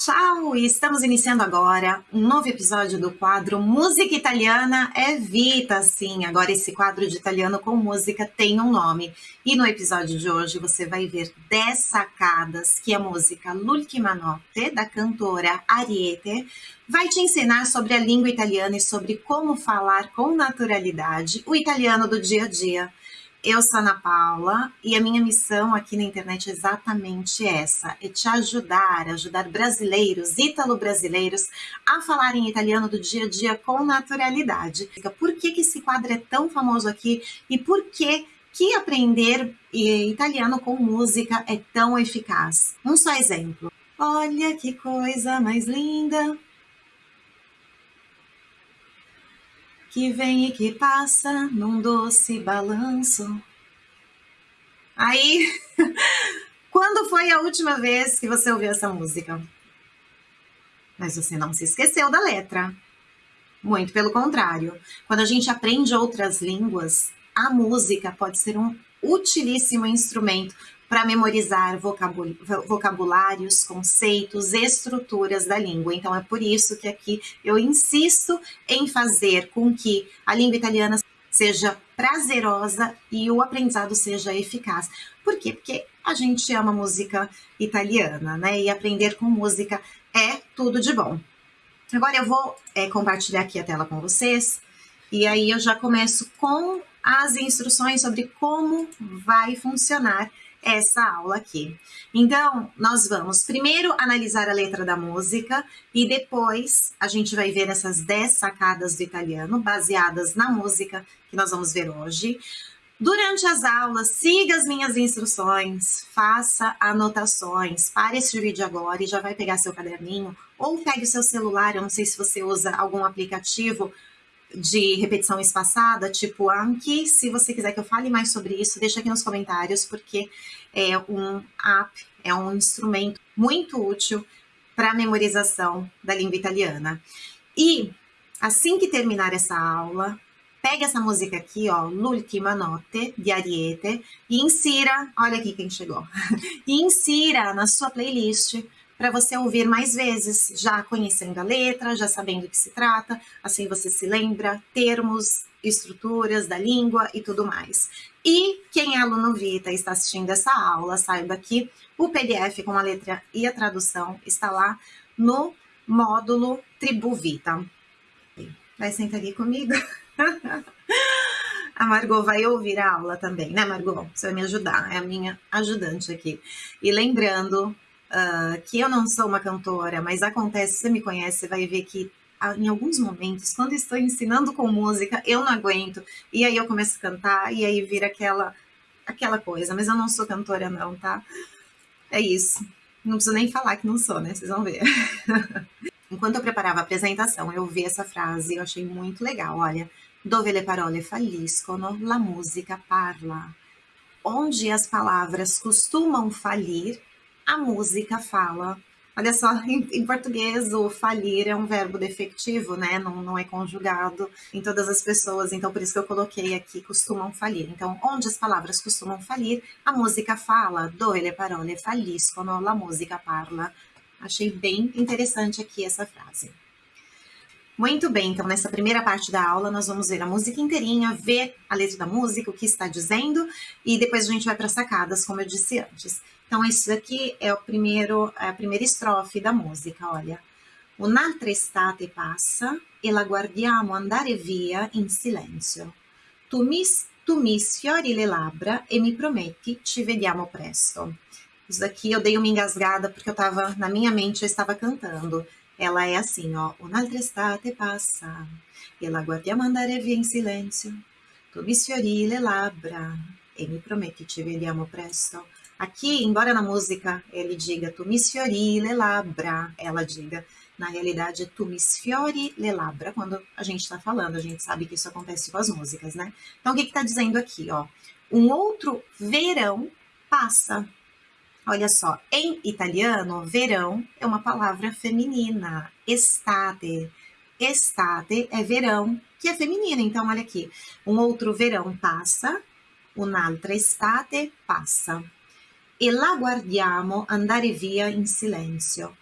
Ciao! Estamos iniciando agora um novo episódio do quadro Música Italiana é Vita. Sim, agora esse quadro de italiano com música tem um nome. E no episódio de hoje você vai ver 10 sacadas que a música L'ultima notte, da cantora Ariete, vai te ensinar sobre a língua italiana e sobre como falar com naturalidade o italiano do dia a dia. Eu sou Ana Paula e a minha missão aqui na internet é exatamente essa: é te ajudar, ajudar brasileiros, ítalo-brasileiros, a falar em italiano do dia a dia com naturalidade. Por que, que esse quadro é tão famoso aqui e por que, que aprender italiano com música é tão eficaz? Um só exemplo. Olha que coisa mais linda! Que vem e que passa num doce balanço. Aí, quando foi a última vez que você ouviu essa música? Mas você não se esqueceu da letra. Muito pelo contrário. Quando a gente aprende outras línguas, a música pode ser um utilíssimo instrumento para memorizar vocabulários, conceitos, estruturas da língua. Então é por isso que aqui eu insisto em fazer com que a língua italiana seja prazerosa e o aprendizado seja eficaz. Por quê? Porque a gente ama música italiana, né? E aprender com música é tudo de bom. Agora eu vou é, compartilhar aqui a tela com vocês e aí eu já começo com as instruções sobre como vai funcionar essa aula aqui. Então, nós vamos primeiro analisar a letra da música e depois a gente vai ver essas 10 sacadas do italiano baseadas na música que nós vamos ver hoje. Durante as aulas, siga as minhas instruções, faça anotações. Pare esse vídeo agora e já vai pegar seu caderninho ou pegue o seu celular. Eu não sei se você usa algum aplicativo de repetição espaçada, tipo Anki. Se você quiser que eu fale mais sobre isso, deixa aqui nos comentários, porque é um app, é um instrumento muito útil para a memorização da língua italiana. E assim que terminar essa aula, pegue essa música aqui, ó, L'ultima notte, di Ariete, e insira, olha aqui quem chegou, e insira na sua playlist para você ouvir mais vezes, já conhecendo a letra, já sabendo o que se trata, assim você se lembra termos, estruturas da língua e tudo mais. E quem é aluno Vita e está assistindo essa aula, saiba que o PDF com a letra e a tradução está lá no módulo Tribu Vita. Vai sentar aqui comigo? A Margot vai ouvir a aula também, né, Margot? Você vai me ajudar, é a minha ajudante aqui. E lembrando uh, que eu não sou uma cantora, mas acontece, você me conhece, você vai ver que ah, em alguns momentos, quando estou ensinando com música, eu não aguento, e aí eu começo a cantar, e aí vira aquela, aquela coisa, mas eu não sou cantora não, tá? É isso. Não preciso nem falar que não sou, né? Vocês vão ver. Enquanto eu preparava a apresentação, eu vi essa frase e eu achei muito legal. Olha, dove le parole falliscono, la musica parla. Onde as palavras costumam falir, a música fala. Olha só, em, em, português o falir é um verbo defectivo, né? Não, não é conjugado em todas as pessoas, então por isso que eu coloquei aqui costumam falir. Então, onde as palavras costumam falir, a música fala. Dove le parole falliscono, la musica parla. Achei bem interessante aqui essa frase. Muito bem, então nessa primeira parte da aula nós vamos ver a música inteirinha, ver a letra da música, o que está dizendo, e depois a gente vai para sacadas, como eu disse antes. Então, isso aqui é, o primeiro, é a primeira estrofe da música, olha. Un'altra estate passa e la guardiamo andare via in silenzio. Tu mi, tu mi sfiori le labbra e mi prometti ci vediamo presto. Isso daqui eu dei uma engasgada porque eu estava, na minha mente, eu estava cantando. Ela é assim, ó. Un'altra estate passa e la guardiamo andare via in silenzio. Tu mi sfiori le labbra e mi prometti ci vediamo presto. Aqui, embora na música ele diga tu mi sfiori le labbra, ela diga, na realidade tu mi sfiori le labbra, quando a gente está falando, a gente sabe que isso acontece com as músicas, né? Então, o que está dizendo aqui, ó? Um outro verão passa. Olha só, em italiano, verão é uma palavra feminina, estate. Estate é verão, que é feminina. Então, olha aqui, um outro verão passa, un'altra estate passa. E la guardiamo andare via in silenzio.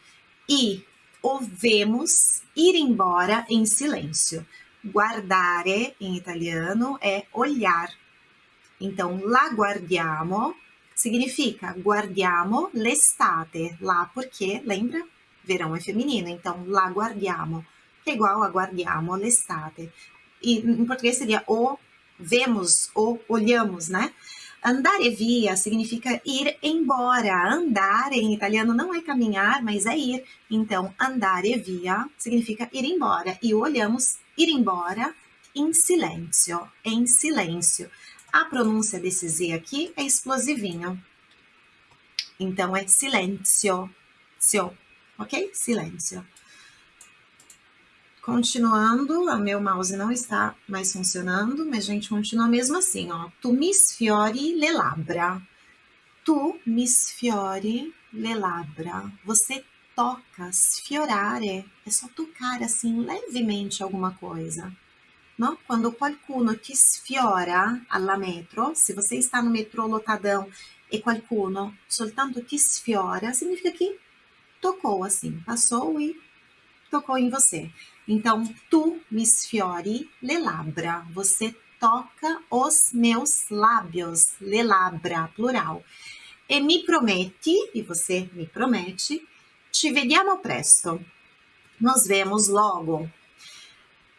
E o vemos ir embora em silêncio. Guardare, em italiano, é olhar. Então, la guardiamo significa guardiamo l'estate. Lá porque, lembra? Verão é feminino, então la guardiamo, que é igual a guardiamo l'estate. E em português seria o vemos ou olhamos, né? Andare via significa ir embora. Andare em italiano não é caminhar, mas é ir. Então, andare via significa ir embora. E olhamos ir embora em silêncio, em silêncio. A pronúncia desse Z aqui é explosivinho. Então, é silêncio, ok? Silêncio. Continuando, o meu mouse não está mais funcionando, mas a gente continua mesmo assim, ó. Tu mi sfiori le labbra. Tu mi sfiori le labbra. Você toca, sfiorare, é só tocar assim levemente alguma coisa. Não? Quando qualcuno ti sfiora alla metro, se você está no metrô lotadão e qualcuno soltanto ti sfiora, significa que tocou assim, passou e tocou em você. Então, tu mi sfiori le labbra. Você toca os meus lábios. Le labbra, plural. E mi prometi, e você me promete, ci vediamo presto. Nos vemos logo.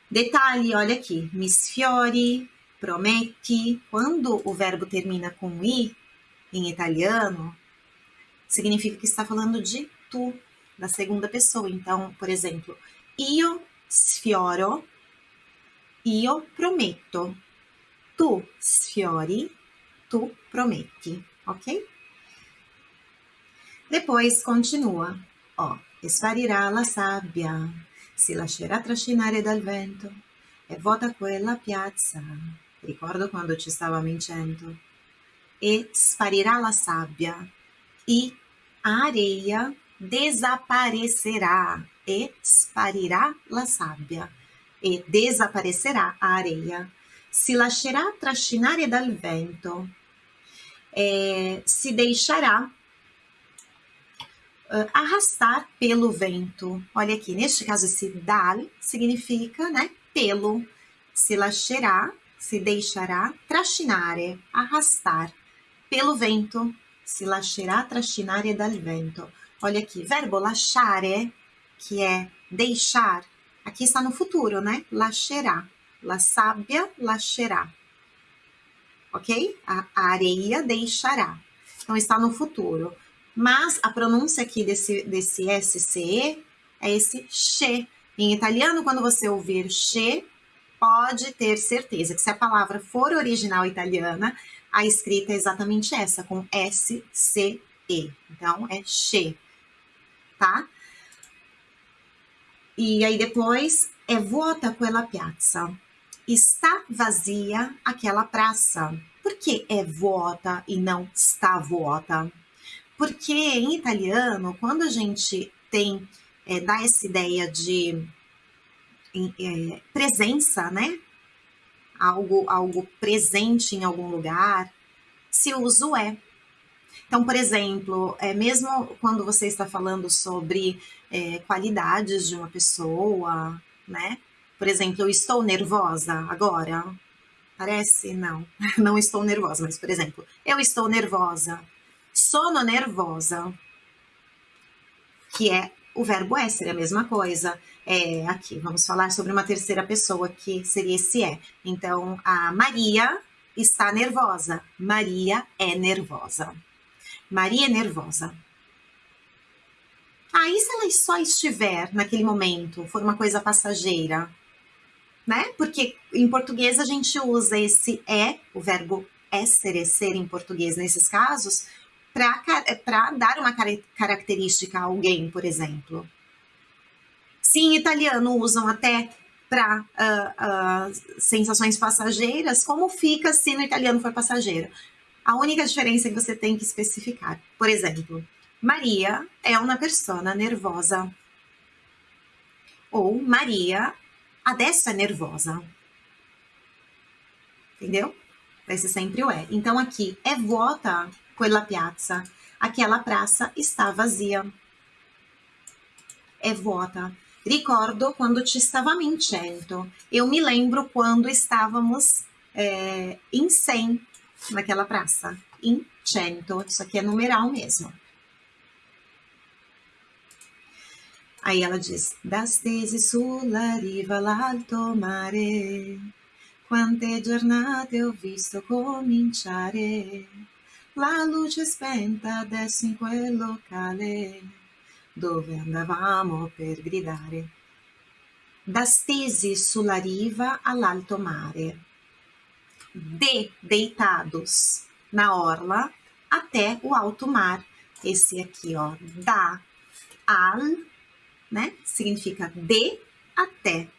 Detalhe, olha aqui. Mi sfiori, prometi. Quando o verbo termina com i, em italiano, significa que está falando de tu, da segunda pessoa. Então, por exemplo, io sfioro, io prometto. Tu sfiori, tu prometti, ok? Depois continua, ó, sparirà la sabbia, si lascerà trascinare dal vento e vota quella piazza. Ricordo quando ci stava vincendo. E sparirà la sabbia e a areia desaparecerá e sparirá la sabbia e desaparecerá a areia. Se lascerà trascinare dal vento, é, se deixará uh, arrastar pelo vento. Olha aqui, neste caso, esse dal significa, né, pelo. Se lascerà, se deixará, trascinare, arrastar pelo vento. Se lascerà trascinare dal vento. Olha aqui, verbo lasciare que é deixar, aqui está no futuro, né? Lascerá. La sábia lascerá. Ok? A areia deixará. Então, está no futuro. Mas a pronúncia aqui desse, desse SCE é esse che. Em italiano, quando você ouvir che, pode ter certeza que se a palavra for original italiana, a escrita é exatamente essa, com SCE. Então, é che, tá? E aí depois é vuota quella piazza. Está vazia aquela praça. Por que é vuota e não está vuota? Porque em italiano, quando a gente tem, é, dá essa ideia de é, presença, né? Algo, algo presente em algum lugar, se usa o é. Então, por exemplo, é, mesmo quando você está falando sobre é, qualidades de uma pessoa, né? Por exemplo, eu estou nervosa agora. Parece? Não, não estou nervosa, mas, por exemplo, eu estou nervosa. Sono nervosa. Que é o verbo essere, a mesma coisa. É, aqui, vamos falar sobre uma terceira pessoa, que seria esse é. Então, a Maria está nervosa. Maria é nervosa. Maria é nervosa. Aí, se ela só estiver naquele momento, for uma coisa passageira, né? Porque em português a gente usa esse é, o verbo essere, ser em português nesses casos, para dar uma característica a alguém, por exemplo. Se em italiano usam até para uh, uh, sensações passageiras, como fica se no italiano for passageiro? A única diferença é que você tem que especificar. Por exemplo, Maria é uma pessoa nervosa. Ou Maria adesso é nervosa. Entendeu? Vai ser sempre o é. Então aqui é vuota quella piazza. Aquela praça está vazia. è vuota. Ricordo quando ci stavamo in 100. Eu me lembro quando estávamos é, em 100 naquela praça. Em 100. Isso aqui é numeral mesmo. Aí ela diz: Das tesi sulla riva l'alto mare, quante giornate ho visto cominciare. La luce spenta adesso in quel locale dove andavamo per gridare. Da stesi sulla riva all'alto mare, de deitados na orla até o alto mar. Esse aqui, ó, da al, né? Significa de até.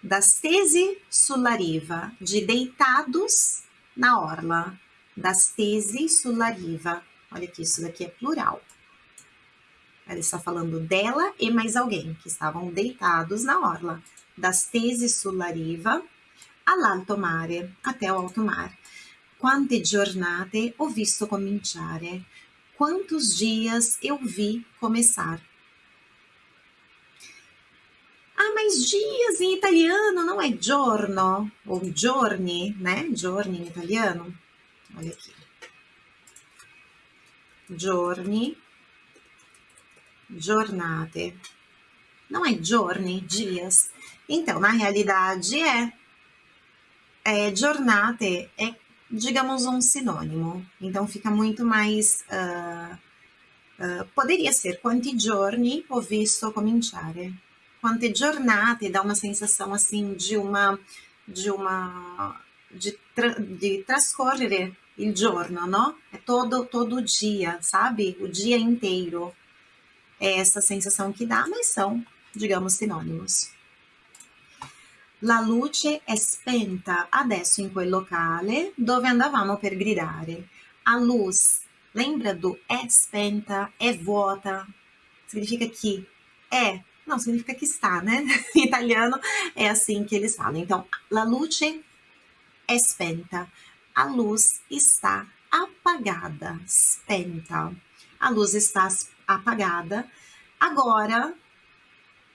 Da stesi sulla riva, de deitados na orla das tesi sulla riva. Olha que isso daqui é plural. Ela está falando dela e mais alguém que estavam deitados na orla. Das tesi sulla riva all'alto mare, até o alto mar. Quante giornate ho visto cominciare? Quantos dias eu vi começar? Ah, mas dias em italiano não é giorno ou giorni, né? Giorni em italiano. Olha aqui. Giorni, giornate. Não é giorni, dias. Então, na realidade, é. é giornate é, digamos, um sinônimo. Então, fica muito mais... Uh, uh, poderia ser quanti giorni ho visto cominciare. Quante giornate dá uma sensação, assim, de uma... De uma de, tra de trascorrere il giorno, no? É todo, todo dia, sabe? O dia inteiro. É essa sensação que dá, mas são, digamos, sinônimos. La luce è spenta adesso in quel locale dove andavamo per gridare. A luz, lembra do è spenta, è vuota? Significa que é, não, significa que está, né? Em italiano é assim que eles falam. Então, la luce è spenta a luz está apagada, spenta. A luz está apagada agora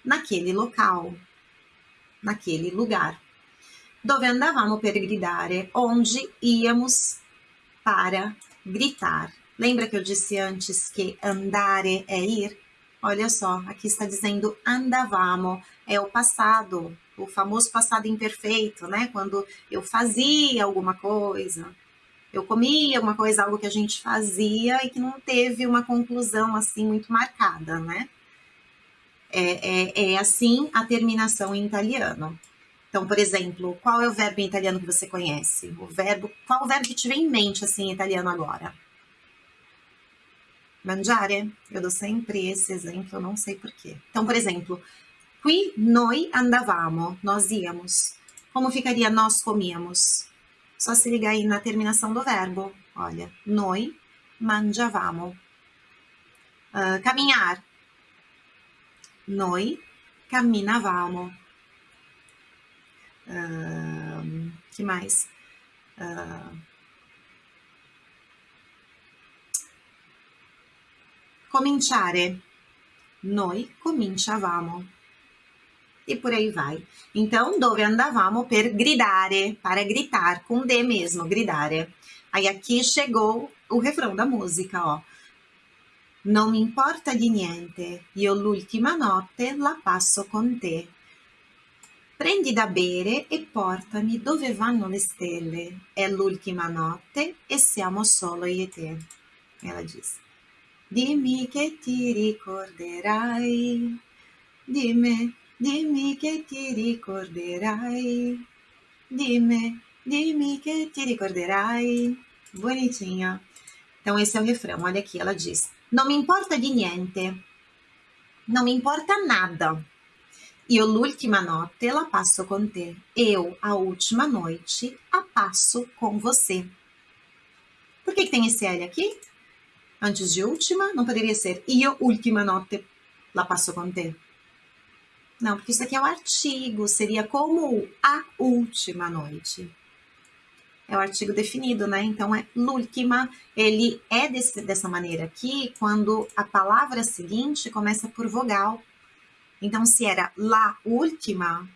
naquele local, naquele lugar. Dove andavamo per gridare, onde íamos para gritar. Lembra que eu disse antes que andare é ir? Olha só, aqui está dizendo andavamo, é o passado, o famoso passado imperfeito, né? Quando eu fazia alguma coisa, eu comia alguma coisa, algo que a gente fazia e que não teve uma conclusão assim muito marcada, né? É, é, é assim a terminação em italiano. Então, por exemplo, qual é o verbo em italiano que você conhece? O verbo, qual o verbo que te vem em mente assim em italiano agora? Mangiare? Eu dou sempre esse exemplo, eu não sei porquê. Então, por exemplo, Qui noi andavamo, nós íamos. Como ficaria nós comíamos? Só se ligar aí na terminação do verbo. Olha, noi mangiavamo. Uh, caminhar. Noi camminavamo. Uh, que mais? Uh, cominciare. Noi cominciavamo e por aí vai. Então, dove andavamo per gridare, para gritar, com D mesmo, gridare. Aí aqui chegou o refrão da música, ó. Non mi importa di niente, io l'ultima notte la passo con te. Prendi da bere e portami dove vanno le stelle. È l'ultima notte e siamo solo io e te. Ela diz: Dimmi che ti ricorderai di me Dimmi che ti ricorderai. Dimmi, dimmi che ti ricorderai. Bonitinha. Então, esse é o refrão. Olha aqui, ela diz: Não me importa de niente. Não me importa nada. Io l'ultima notte la passo con te. Eu, a última noite, a passo com você. Por que, que tem esse L aqui? Antes de última, não poderia ser io ultima notte la passo con te. Não, porque isso aqui é o artigo, seria como a última noite. É o artigo definido, né? Então, é l'ultima, ele é desse, dessa maneira aqui, quando a palavra seguinte começa por vogal. Então, se era la última,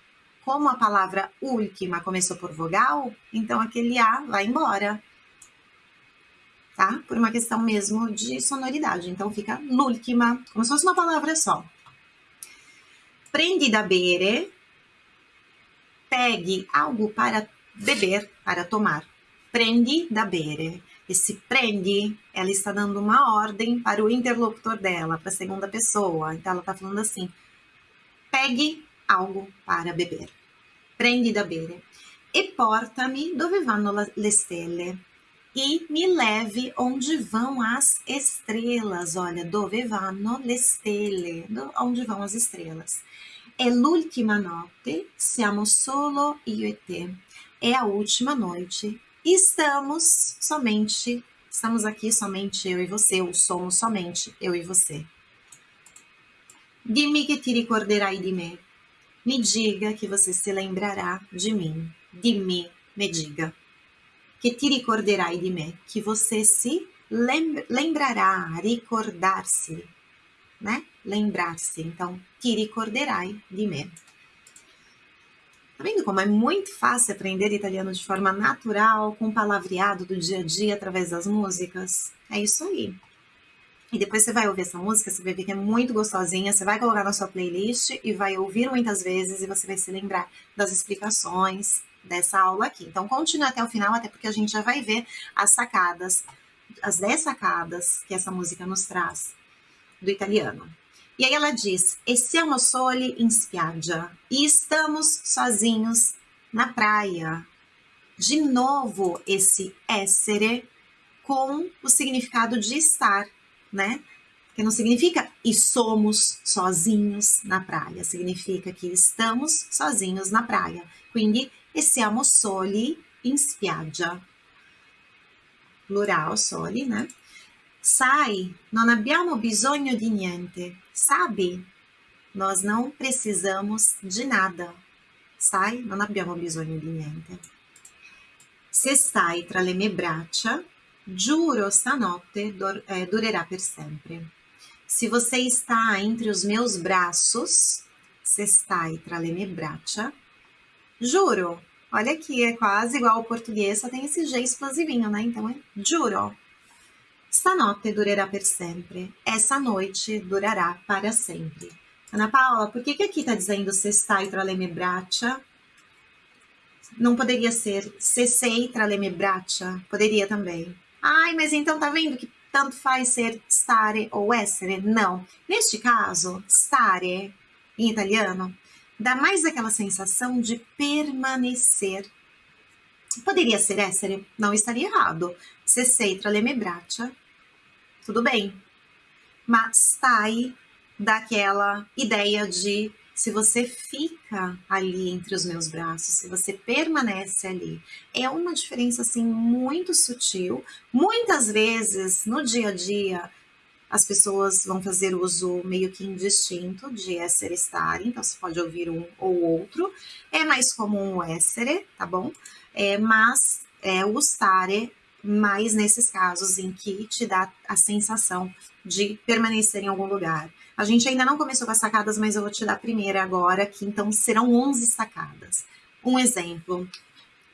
como a palavra última começou por vogal, então aquele A vai embora. Tá? Por uma questão mesmo de sonoridade. Então fica l'ultima, como se fosse uma palavra só. Prendi da bere, pegue algo para beber, para tomar. Prendi da bere. Esse prendi, ela está dando uma ordem para o interlocutor dela, para a segunda pessoa. Então ela está falando assim: pegue algo para beber. Prendi da bere. E porta-me dove vanno le stelle. E me leve onde vão as estrelas. Olha, dove vanno le stelle. Onde vão as estrelas. É l'ultima notte, siamo solo io e te. É a última noite. Estamos somente, estamos aqui somente eu e você, ou somos somente eu e você. Dimmi che ti ricorderai di me. Me diga que você se lembrará de mim. Dimmi, me diga. Que ti ricorderai di me. Que você se lembrará, recordar-se, né? Lembrar-se. Então, ti ricorderai di me. Tá vendo como é muito fácil aprender italiano de forma natural, com palavreado do dia a dia através das músicas? É isso aí. E depois você vai ouvir essa música, você vai ver que é muito gostosinha, você vai colocar na sua playlist e vai ouvir muitas vezes e você vai se lembrar das explicações dessa aula aqui. Então continue até o final, até porque a gente já vai ver as sacadas, as 10 sacadas que essa música nos traz do italiano. E aí ela diz: E siamo soli in spiaggia. E estamos sozinhos na praia. De novo, esse essere com o significado de estar né? Que não significa e somos sozinhos na praia, significa que estamos sozinhos na praia. Quindi e siamo soli in spiaggia. Plural soli, né? Sai, non abbiamo bisogno di niente. Sabe? Nós não precisamos de nada. Sai, non abbiamo bisogno di niente. Se stai tra le mie braccia, Giuro stanotte dur é, durará per sempre. Se você está entre os meus braços, se stai tra le mie braccia, juro. Olha aqui, é quase igual ao português, só tem esse G explosivinho, né? Então é juro. Stanotte durará per sempre. Essa noite durará para sempre. Ana Paula, por que, que aqui está dizendo se stai tra le mie braccia? Não poderia ser se sei tra le mie braccia? Poderia também. Ai, mas então tá vendo que tanto faz ser stare ou essere? Não. Neste caso, stare, em italiano, dá mais aquela sensação de permanecer. Poderia ser essere, não estaria errado. Se sei tra le mie braccia, tudo bem. Mas stai daquela ideia de se você fica ali entre os meus braços, se você permanece ali, é uma diferença assim muito sutil. Muitas vezes no dia a dia as pessoas vão fazer uso meio que indistinto de essere estar, então você pode ouvir um ou outro. É mais comum o essere, tá bom? É, mas é, o stare mais nesses casos em que te dá a sensação de permanecer em algum lugar. A gente ainda não começou com as sacadas, mas eu vou te dar a primeira agora, que então serão 11 sacadas. Um exemplo,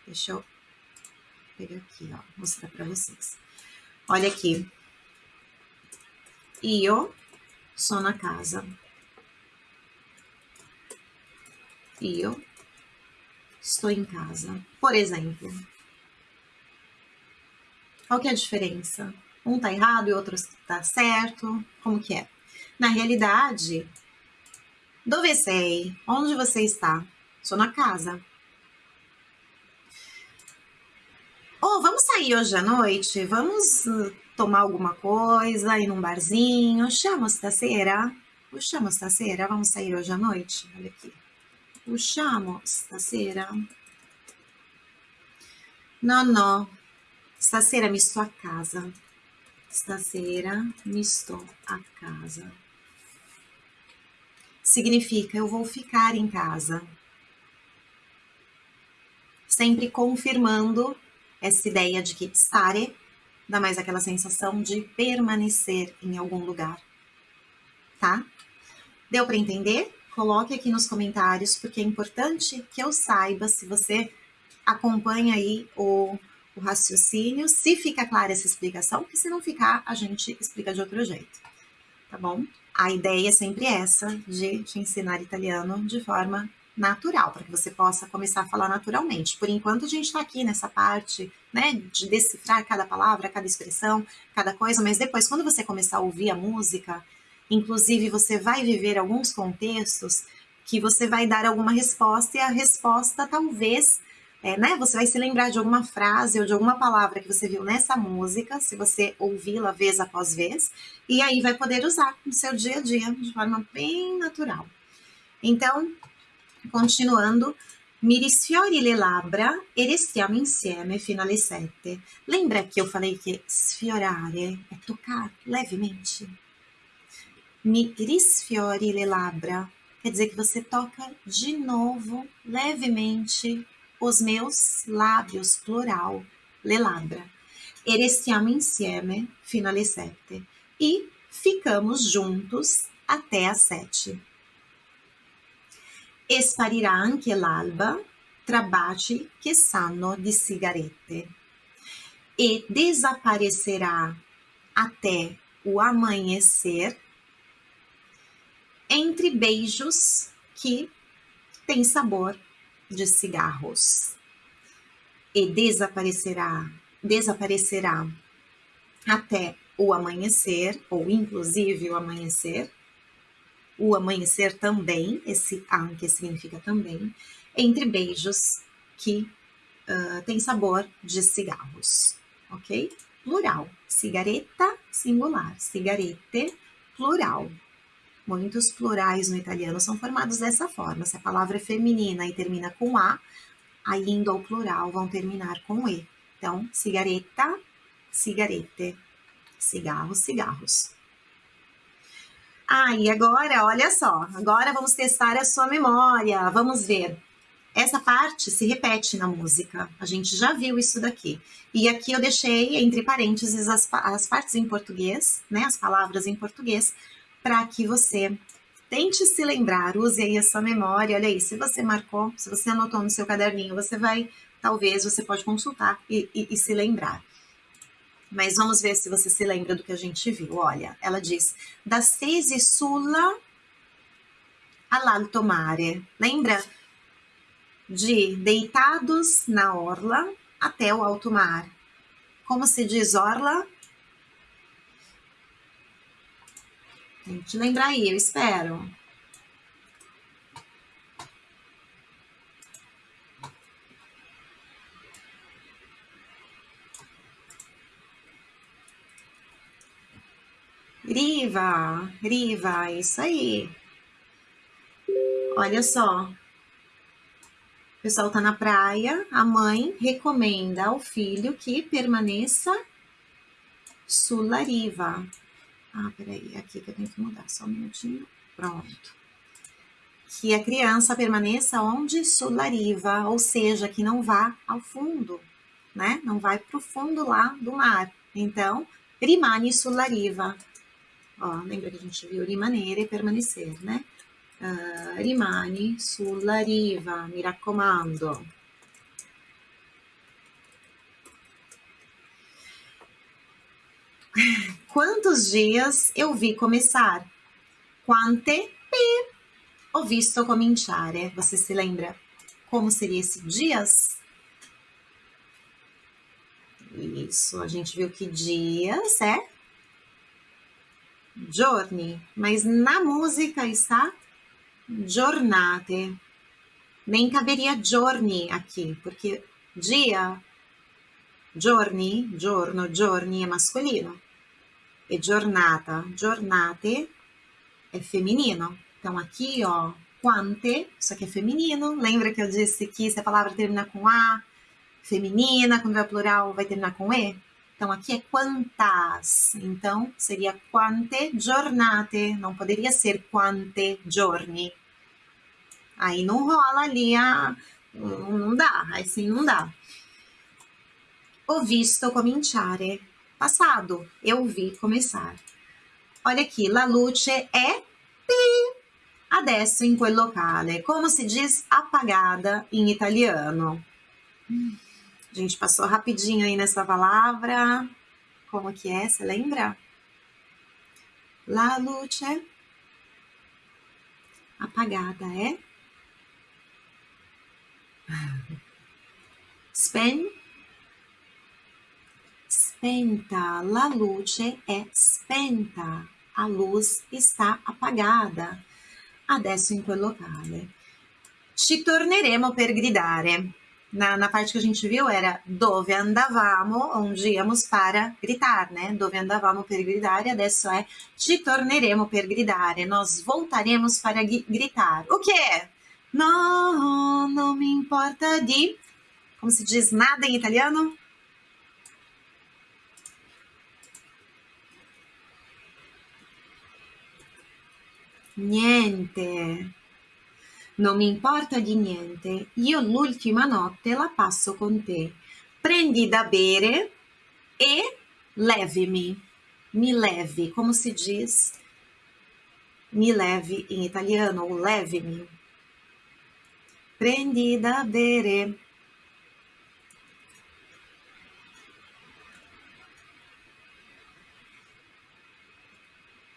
deixa eu pegar aqui, ó, mostrar para vocês. Olha aqui. Io sono a casa. Io estou em casa. Por exemplo. Qual que é a diferença? Um tá errado e outro tá certo? Como que é? Na realidade, dove sei? Onde você está? Sou na casa. Oh, vamos sair hoje à noite? Vamos tomar alguma coisa, ir num barzinho? Chama stasera? Usciamo stasera? Vamos sair hoje à noite? Olha aqui. Usciamo stasera? Não, não. Stasera mi sto a casa. Stasera mi sto a casa significa eu vou ficar em casa. Sempre confirmando essa ideia de que stare dá mais aquela sensação de permanecer em algum lugar. Tá? Deu para entender? coloque aqui nos comentários, porque é importante que eu saiba se você acompanha aí o, o raciocínio, se fica clara essa explicação, porque se não ficar, a gente explica de outro jeito, tá bom? A ideia é sempre essa, de te ensinar italiano de forma natural, para que você possa começar a falar naturalmente. Por enquanto, a gente está aqui nessa parte, né, de decifrar cada palavra, cada expressão, cada coisa, mas depois, quando você começar a ouvir a música, inclusive você vai viver alguns contextos que você vai dar alguma resposta e a resposta talvez é, né? Você vai se lembrar de alguma frase ou de alguma palavra que você viu nessa música, se você ouvi-la vez após vez, e aí vai poder usar no seu dia a dia de forma bem natural. Então, continuando, mi risfiori le labbra e restiamo insieme fino alle sette. Lembra que eu falei que sfiorare é tocar levemente? Mi risfiori le labbra quer dizer que você toca de novo, levemente, os meus lábios, plural, le labbra. E restiamo insieme fino alle sette. E ficamos juntos até às sete. Esparirà anche l'alba tra baci che sanno di sigarette. E desaparecerá até o amanhecer entre beijos que têm sabor de cigarros e desaparecerá, desaparecerá até o amanhecer, ou inclusive o amanhecer, o amanhecer também, esse que significa também, entre beijos que uh, tem sabor de cigarros, ok? Plural, cigareta, singular, cigarete, plural, Muitos plurais no italiano são formados dessa forma. Se a palavra é feminina e termina com A, aí indo ao plural vão terminar com E. Então, cigareta, cigarete, cigarros, cigarros. Ah, e agora, olha só, agora vamos testar a sua memória. Vamos ver. Essa parte se repete na música. A gente já viu isso daqui. E aqui eu deixei entre parênteses as, as partes em português, né? As palavras em português, para que você tente se lembrar, use aí a sua memória. Olha aí, se você marcou, se você anotou no seu caderninho, você vai, talvez, você pode consultar e, e, e se lembrar. Mas vamos ver se você se lembra do que a gente viu. Olha, ela diz: da stesi sulla all'alto mare. Lembra? De deitados na orla até o alto mar. Como se diz orla? Tem que lembrar aí, eu espero. Riva, Riva, isso aí. Olha só. O pessoal tá na praia, a mãe recomenda ao filho que permaneça sulla riva. Ah, peraí, aqui que eu tenho que mudar, só um minutinho. Pronto. Que a criança permaneça onde sulariva, ou seja, que não vá ao fundo, né? Não vai para o fundo lá do mar. Então, rimane sulariva. Ó, lembra que a gente viu rimanere e permanecer, né? Uh, rimane sulla riva, mi raccomando. Quantos dias eu vi começar? Quante pi ho visto cominciare? Você se lembra como seria esse dias? Isso, a gente viu que dias é giorni, mas na música está giornate. Nem caberia giorni aqui, porque dia Giorni, giorno, giorni è masculino. E giornata, giornate é feminino. Então aqui, ó, quante, isso aqui é feminino. Lembra que eu disse que se a palavra termina com A, feminina, quando é plural vai terminar com E? Então aqui é quantas. Então seria quante giornate, não poderia ser quante giorni. Aí não rola ali, a, não dá, assim não dá. Ho visto cominciare. Passado, eu vi começar. Olha aqui, la luce é pi. Adesso in quel locale. Como se diz apagada em italiano? A gente passou rapidinho aí nessa palavra. Como que é? Você lembra? La luce apagada é Spen spenta. La luce è spenta. A luz está apagada. Adesso in quel locale. Ci torneremo per gridare. Na, na, parte que a gente viu era dove andavamo, onde íamos para gritar, né? Dove andavamo per gridare, adesso é ci torneremo per gridare, nós voltaremos para gritar. O que? No, não me importa de. Como se diz nada em italiano? Niente. Non mi importa di niente. Io l'ultima notte la passo con te. Prendi da bere e leve-me. Me leve. Como se diz? Me leve em italiano, ou leve-me. Prendi da bere.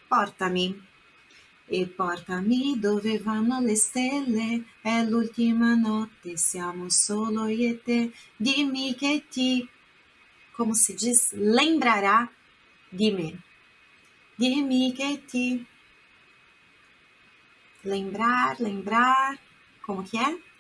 Portami. E portami dove vanno le stelle, è l'ultima notte, siamo solo io e te. Dimmi che ti, como se diz, lembrará de me. Dimmi che ti. Lembrar, lembrar, como que é?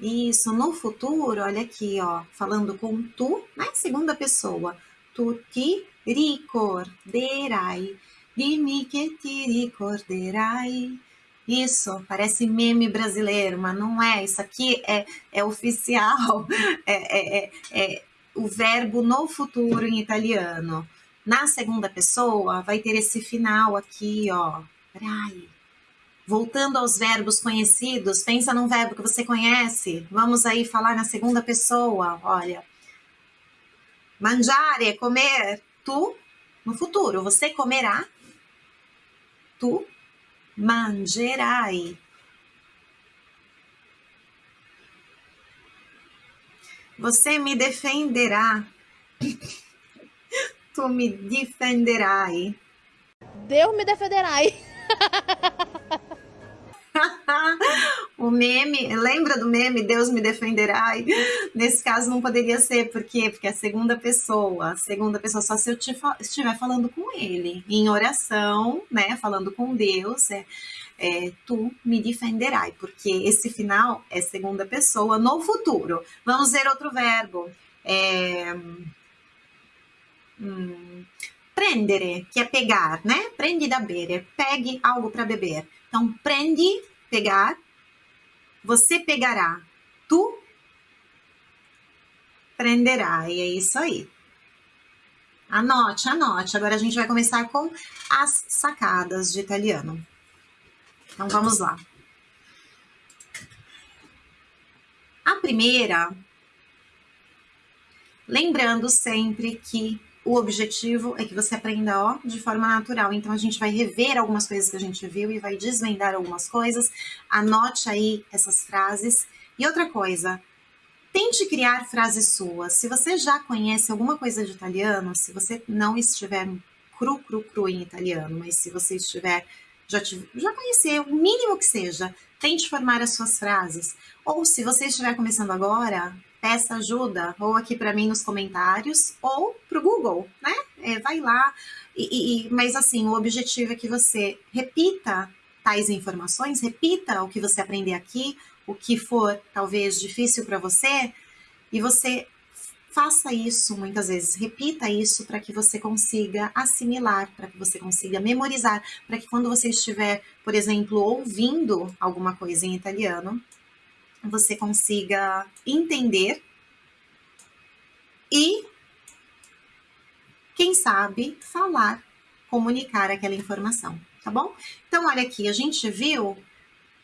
Isso, no futuro, olha aqui, ó, falando com tu, né? Segunda pessoa. Tu ti ricorderai. Dimmi che ti ricorderai. Isso, parece meme brasileiro, mas não é. Isso aqui é, é oficial. É, é, é, é o verbo no futuro em italiano. Na segunda pessoa, vai ter esse final aqui, ó. Rai Voltando aos verbos conhecidos, pensa num verbo que você conhece. Vamos aí falar na segunda pessoa. Olha, mangiare, comer. Tu, no futuro, você comerá. Tu mangerai. Você me defenderá. tu me defenderai. Deus me defenderai. o meme, lembra do meme Deus me defenderá? Nesse caso não poderia ser, por quê? Porque é a segunda pessoa, a segunda pessoa, só se eu estiver falando com ele, em oração, né, falando com Deus, é, é, tu me defenderai, porque esse final é segunda pessoa no futuro. Vamos ver outro verbo. É, hum, prendere, que é pegar, né? Prendi da bere, pegue algo para beber. Então, prende, pegar, você pegará, tu prenderá, e é isso aí. Anote, anote. Agora a gente vai começar com as sacadas de italiano. Então, vamos lá. A primeira, lembrando sempre que o objetivo é que você aprenda ó, de forma natural. Então a gente vai rever algumas coisas que a gente viu e vai desvendar algumas coisas. Anote aí essas frases. E outra coisa, tente criar frases suas. Se você já conhece alguma coisa de italiano, se você não estiver cru, cru, cru em italiano, mas se você estiver já, te, já conhecer, o mínimo que seja, tente formar as suas frases. Ou se você estiver começando agora, peça ajuda, ou aqui para mim nos comentários, ou para o Google, né? É, vai lá. E, e, mas assim, o objetivo é que você repita tais informações, repita o que você aprender aqui, o que for talvez difícil para você, e você faça isso muitas vezes, repita isso para que você consiga assimilar, para que você consiga memorizar, para que quando você estiver, por exemplo, ouvindo alguma coisa em italiano, você consiga entender e, quem sabe, falar, comunicar aquela informação, tá bom? Então, olha aqui, a gente viu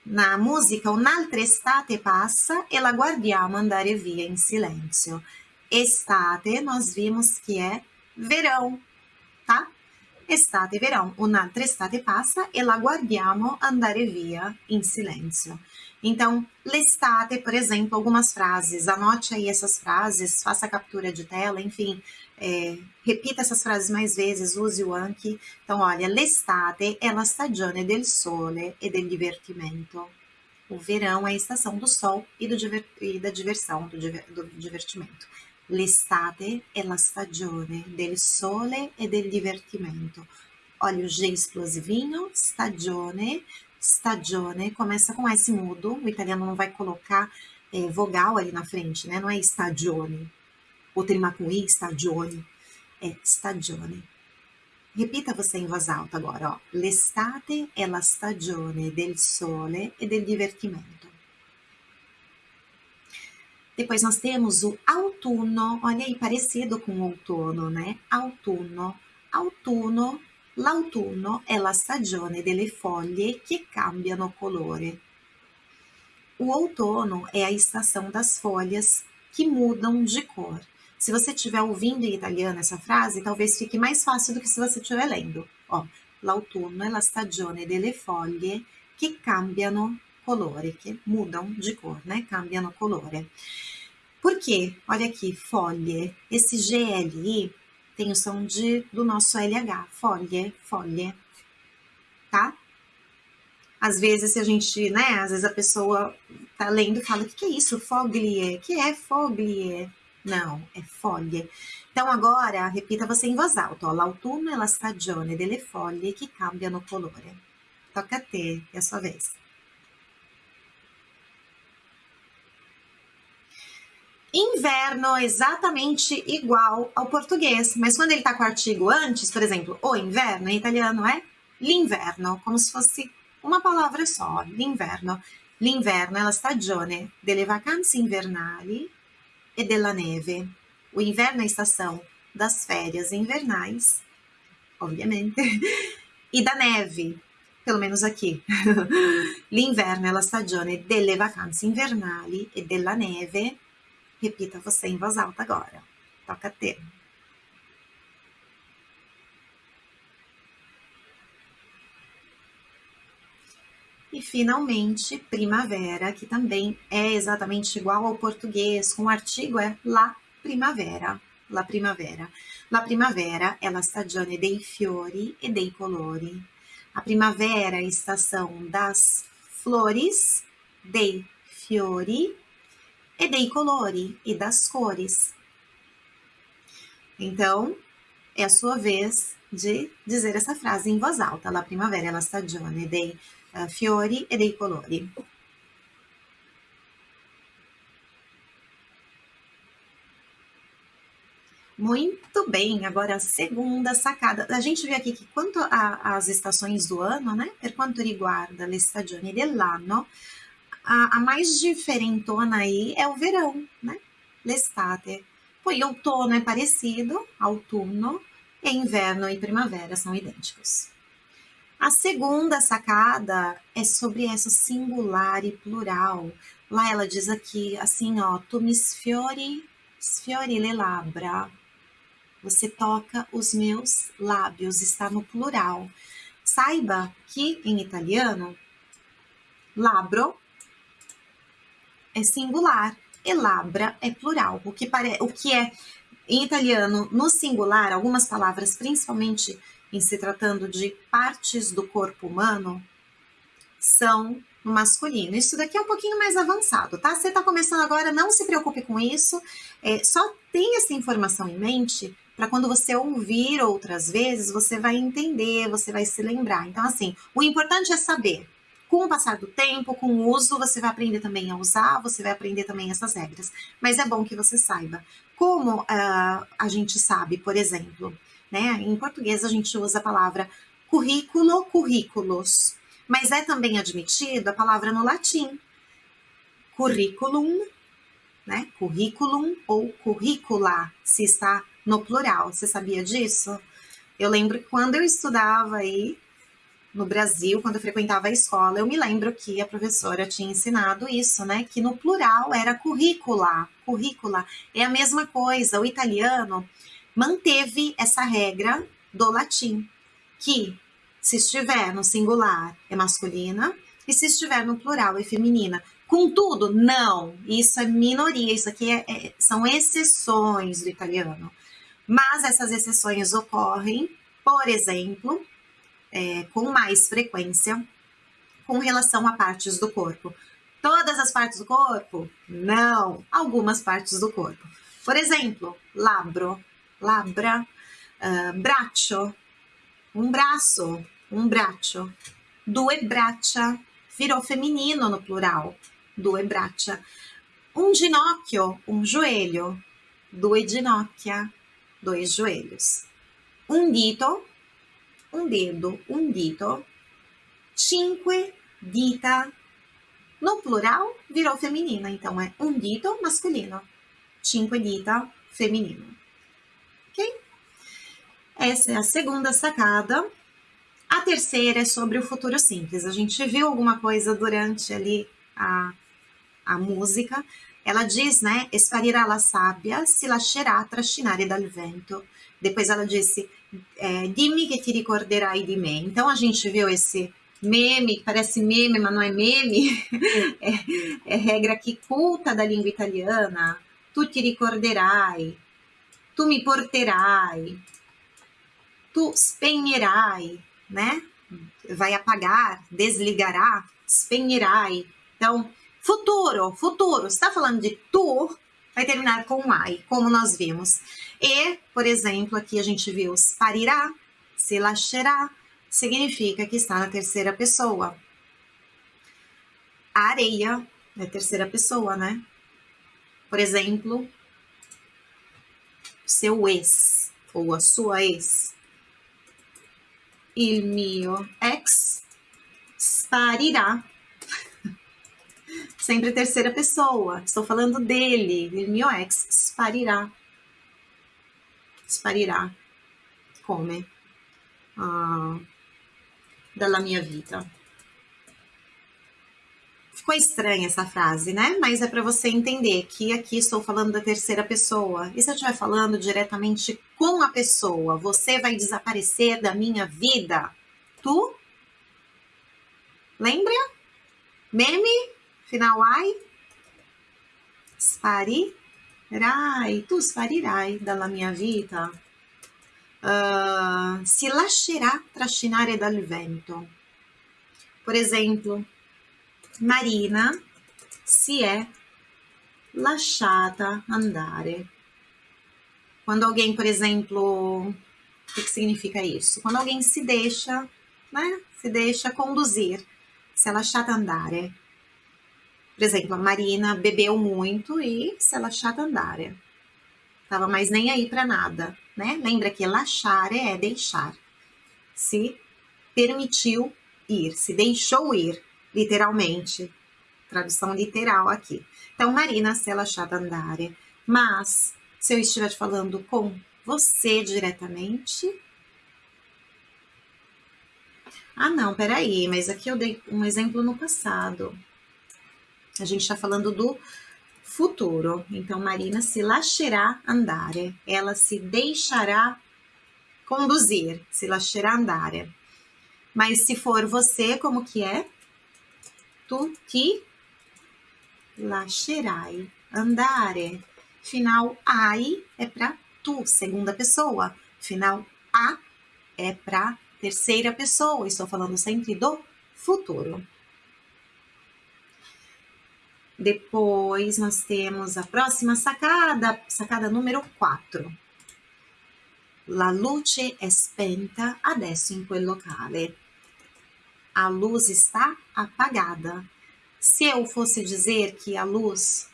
na música Un'altra estate passa e la guardiamo andare via in silenzio. Estate, nós vimos que é verão, tá? Estate verão. Un'altra estate passa e la guardiamo andare via in silenzio. Então, l'estate, por exemplo, algumas frases, anote aí essas frases, faça captura de tela, enfim, é, repita essas frases mais vezes, use o anche. Então, olha, l'estate è la stagione del sole e del divertimento. O verão é a estação do sol e, do diver, e da diversão, do, diver, do divertimento. L'estate è la stagione del sole e del divertimento. Olha o G explosivinho, stagione, stagione, começa com S mudo, o italiano não vai colocar é, vogal ali na frente, né? Não é stagione, ou terminar com I, stagione, é stagione. Repita você em voz alta agora, ó. L'estate è la stagione del sole e del divertimento. Depois nós temos o autunno, olha aí, parecido com outono, né? Autunno. Autunno, l'autunno è la stagione delle foglie che cambiano colore. O outono é a estação das folhas que mudam de cor. Se você estiver ouvindo em italiano essa frase, talvez fique mais fácil do que se você estiver lendo. Ó, l'autunno è la stagione delle foglie che cambiano colore, che mudam de cor, né? Cambiano colore. Por quê? Olha aqui, foglie. Esse GLI tem o som de, do nosso LH. Foglie, foglie. Tá? Às vezes, se a gente, né? Às vezes a pessoa tá lendo e fala: o que, que é isso? Foglie. que é foglie? Não, é foglie. Então, agora, repita você em voz alta. L'autunno è la stagione delle foglie che cambiano colore. Toca a te, é a sua vez. Inverno exatamente igual ao português, mas quando ele está com o artigo antes, por exemplo, o inverno em italiano é l'inverno, como se fosse uma palavra só, l'inverno. L'inverno è la stagione delle vacanze invernali e della neve. O inverno é a estação das férias invernais, obviamente, e da neve, pelo menos aqui. L'inverno è la stagione delle vacanze invernali e della neve. Repita você em voz alta agora. Toca T. E finalmente, primavera, que também é exatamente igual ao português, com o artigo é la primavera. La primavera. La primavera è la stagione dei fiori e dei colori. A primavera é a estação das flores, dei fiori e dei colori e das cores. Então, é a sua vez de dizer essa frase em voz alta. La primavera la stagione dei uh, fiori e dei colori. Muito bem, agora a segunda sacada. A gente vê aqui que quanto às estações do ano, né? Per quanto riguarda le stagioni dell'anno, a, a, mais diferentona aí é o verão, né? L'estate. Poi outono é parecido, autunno, e inverno e primavera são idênticos. A segunda sacada é sobre essa singular e plural. Lá ela diz aqui assim, ó, tu mi sfiori, sfiori le labbra. Você toca os meus lábios, está no plural. Saiba que em italiano, labro é singular e labra é plural. O que, pare... o que é em italiano no singular, algumas palavras, principalmente em se tratando de partes do corpo humano, são no masculino. Isso daqui é um pouquinho mais avançado, tá? Você está começando agora, não se preocupe com isso. É, só tenha essa informação em mente para quando você ouvir outras vezes, você vai entender, você vai se lembrar. Então, assim, o importante é saber. Com o passar do tempo, com o uso, você vai aprender também a usar, você vai aprender também essas regras. Mas é bom que você saiba. Como uh, a gente sabe, por exemplo, né? Em português a gente usa a palavra currículo, currículos, mas é também admitido a palavra no latim, curriculum, né? Curriculum ou curricula, se está no plural. Você sabia disso? Eu lembro que quando eu estudava aí no Brasil, quando eu frequentava a escola, eu me lembro que a professora tinha ensinado isso, né? Que no plural era currícula, currícula. É a mesma coisa. O italiano manteve essa regra do latim, que se estiver no singular é masculina e se estiver no plural é feminina. Contudo, não, isso é minoria, isso aqui é, é, são exceções do italiano. Mas essas exceções ocorrem, por exemplo, é, com mais frequência com relação a partes do corpo. Todas as partes do corpo? Não, algumas partes do corpo. Por exemplo, labro, labra, uh, braccio, um braço, um braccio. Due braccia, virou feminino no plural, due braccia. Um ginocchio, um joelho, due ginocchia, dois joelhos. Um dito, um dedo, um dito. Cinque dita. No plural, virou feminina, então é um dito masculino. Cinque dita feminino. Ok? Essa é a segunda sacada. A terceira é sobre o futuro simples. A gente viu alguma coisa durante ali a, a música. Ela diz, né? Esparirà la sabbia, si lascerà trascinare dal vento. Depois ela disse, é, dimmi che ti ricorderai di me. Então a gente viu esse meme, que parece meme, mas não é meme. é, é regra que culta da língua italiana. Tu ti ricorderai, tu mi porterai, tu spegnerai, né? Vai apagar, desligará, spegnerai. Então, futuro, futuro, está falando de tu, vai terminar com ai, como nós vimos. E, por exemplo, aqui a gente viu sparirá, se lascerá, significa que está na terceira pessoa. A areia é terceira pessoa, né? Por exemplo, seu ex ou a sua ex il mio ex sparirà. Sempre terceira pessoa. Estou falando dele. Il mio ex sparirà. Sparirà. Come? Ah, dalla mia vita. Ficou estranha essa frase, né? Mas é para você entender que aqui estou falando da terceira pessoa. E se eu estiver falando diretamente com a pessoa, você vai desaparecer da minha vida? Tu? Lembra? Meme? Final ai? Sparirai. Tu sparirai dalla mia vita. Uh, si lascerà trascinare dal vento. Por exemplo, Marina si è lasciata andare. Quando alguém, por exemplo, o que, que significa isso? Quando alguém se deixa, né? Se deixa conduzir, se é lasciata andare. Por exemplo, a Marina bebeu muito e se lasciata andare. Tava mais nem aí para nada, né? Lembra que lasciare é deixar. Se permitiu ir, se deixou ir literalmente. Tradução literal aqui. Então, Marina, se ela andare. Mas, se eu estiver falando com você diretamente. Ah, não, peraí, mas aqui eu dei um exemplo no passado. A gente está falando do futuro. Então, Marina se lascerà andare. Ela se deixará conduzir, se lascerà andare. Mas se for você, como que é? tu ti lascerai andare. Final ai é para tu, segunda pessoa. Final a é para terceira pessoa. Estou falando sempre do futuro. Depois nós temos a próxima sacada, sacada número 4. La luce è spenta adesso in quel locale a luz está apagada. Se eu fosse dizer que a luz,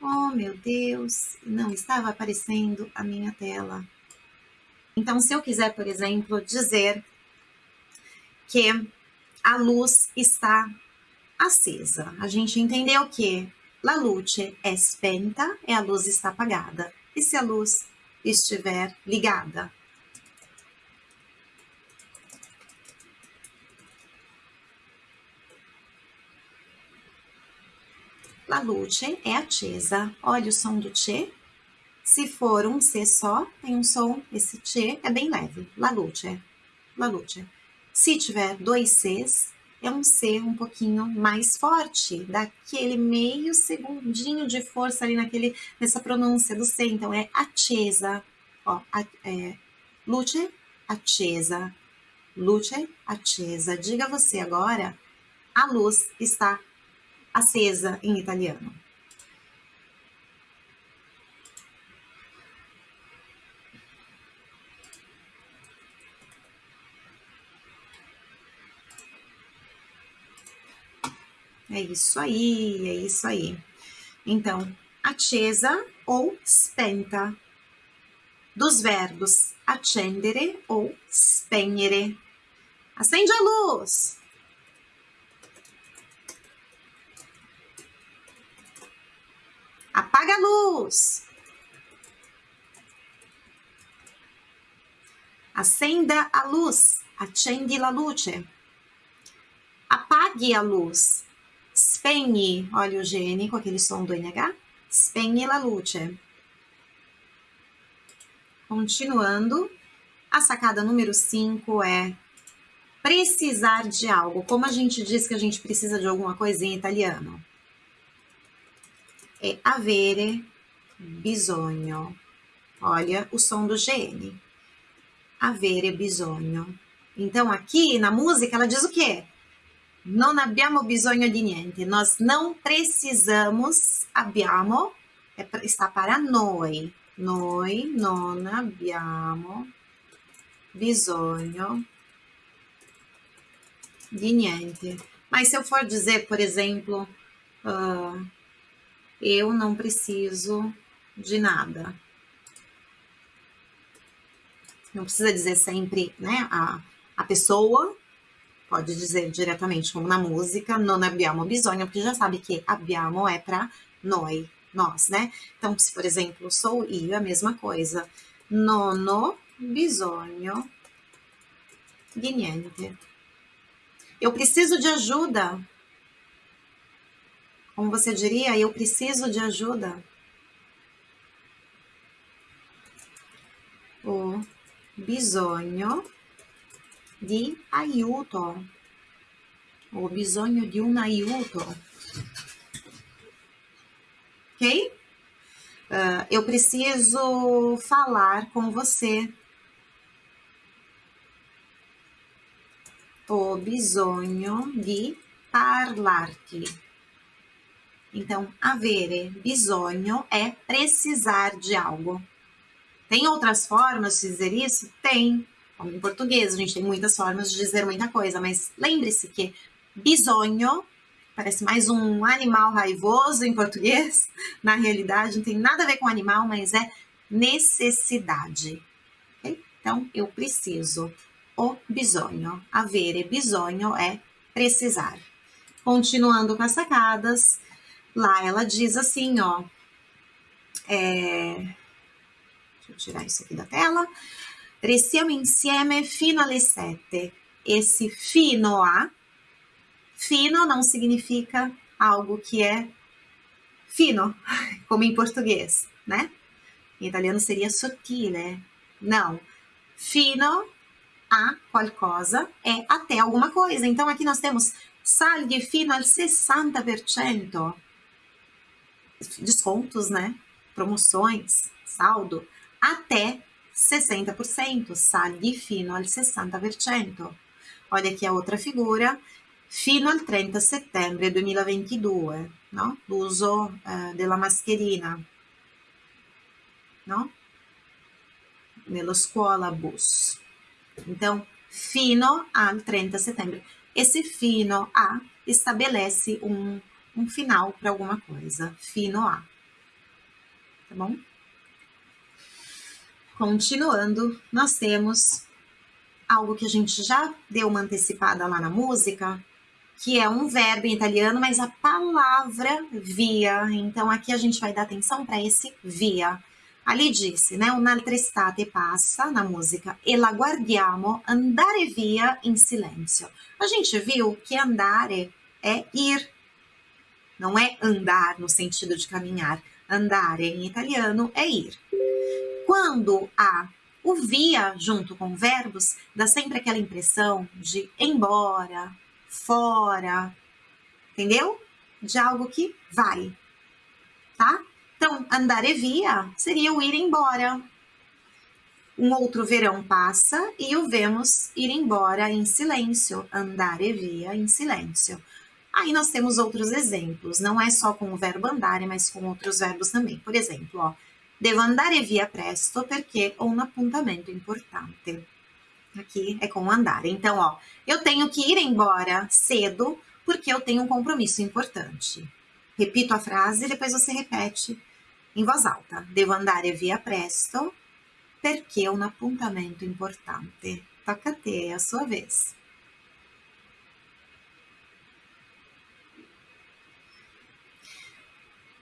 oh meu Deus, não estava aparecendo a minha tela. Então, se eu quiser, por exemplo, dizer que a luz está acesa, a gente entendeu que la luce è spenta e a luz está apagada. E se a luz estiver ligada? La luce è accesa. Olha o som do che. Se for um C só, tem um som, esse T é bem leve, la luce, la luce. Se tiver dois Cs, é um C um pouquinho mais forte, daquele meio segundinho de força ali naquele, nessa pronúncia do C. Então, é acesa, ó, é, luce, acesa, luce, acesa. Diga você agora, a luz está acesa em italiano. É isso aí, é isso aí. Então, acesa ou spenta. Dos verbos accendere ou spegnere. Acende a luz. Apaga a luz. Acenda a luz. Accendi la luce. Apague a luz. Spegni, olha o gene com aquele som do NH. Spegni la luce. Continuando, a sacada número 5 é precisar de algo. Como a gente diz que a gente precisa de alguma coisa em italiano? É avere bisogno. Olha o som do GN. Avere bisogno. Então, aqui na música, ela diz o quê? Non abbiamo bisogno di niente. Nós não precisamos. Abbiamo é, está para noi. Noi non abbiamo bisogno di niente. Mas se eu for dizer, por exemplo, uh, eu não preciso de nada. Não precisa dizer sempre, né, a, a pessoa pode dizer diretamente, como na música, non abbiamo bisogno, porque já sabe que abbiamo é para noi, nós, né? Então, se por exemplo, sou io, é a mesma coisa. Non ho bisogno di niente. Eu preciso de ajuda. Como você diria, eu preciso de ajuda. O bisogno di aiuto. Ho bisogno di un aiuto. Ok? Uh, eu preciso falar com você. Ho bisogno di parlarti. Então, avere bisogno é precisar de algo. Tem outras formas de dizer isso? Tem. Como em português, a gente tem muitas formas de dizer muita coisa, mas lembre-se que bisonho parece mais um animal raivoso em português. Na realidade, não tem nada a ver com animal, mas é necessidade. Okay? Então, eu preciso. O bisogno. Avere bisogno é precisar. Continuando com as sacadas, lá ela diz assim, ó. É... Deixa eu tirar isso aqui da tela. Restiamo insieme fino alle sette. Esse fino a, fino não significa algo que é fino, como em português, né? Em italiano seria sottile. Não. Fino a qualcosa é até alguma coisa. Então aqui nós temos saldi fino al 60%. Descontos, né? Promoções, saldo, até 60%, saldi fino al 60%. Olha aqui a outra figura, fino al 30 settembre 2022, no? l'uso eh, della mascherina, no? Nello scuola bus. Então, fino al 30 setembro. Esse fino a estabelece um, um final para alguma coisa. Fino a. Tá bom? Continuando, nós temos algo que a gente já deu uma antecipada lá na música, que é um verbo em italiano, mas a palavra via. Então aqui a gente vai dar atenção para esse via. Ali disse, né? Un'altra estate passa na música e la guardiamo andare via in silenzio. A gente viu que andare é ir, não é andar no sentido de caminhar. Andare em italiano é ir. Quando há o via junto com verbos, dá sempre aquela impressão de embora, fora, entendeu? De algo que vai, tá? Então, andare via seria o ir embora. Um outro verão passa e o vemos ir embora em silêncio, andare via em silêncio. Aí nós temos outros exemplos, não é só com o verbo andare, mas com outros verbos também. Por exemplo, ó, devo andare via presto perché ho un appuntamento importante. Aqui é com andare. Então, ó, eu tenho que ir embora cedo porque eu tenho um compromisso importante. Repito a frase e depois você repete em voz alta. Devo andare via presto perché ho un appuntamento importante. Tocca a te, é a sua vez.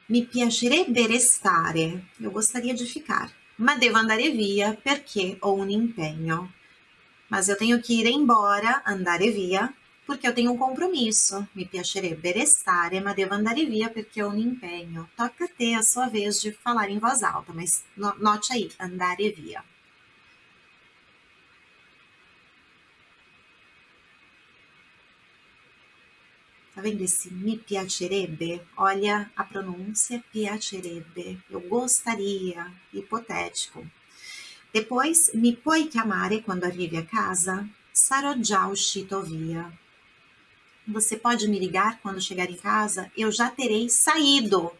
Mi piacerebbe restare, eu gostaria de ficar, ma devo andare via perché ho un impegno. Mas eu tenho que ir embora, andare via, porque eu tenho um compromisso. Mi piacerebbe restare, ma devo andare via perché ho un impegno. Toca a te a sua vez de falar em voz alta, mas note aí, andare via. Tá vendo esse mi piacerebbe? Olha a pronúncia piacerebbe. Eu gostaria, hipotético. Depois, mi puoi chiamare quando arrivi a casa? Sarò già uscito via. Você pode me ligar quando chegar em casa? Eu já terei saído.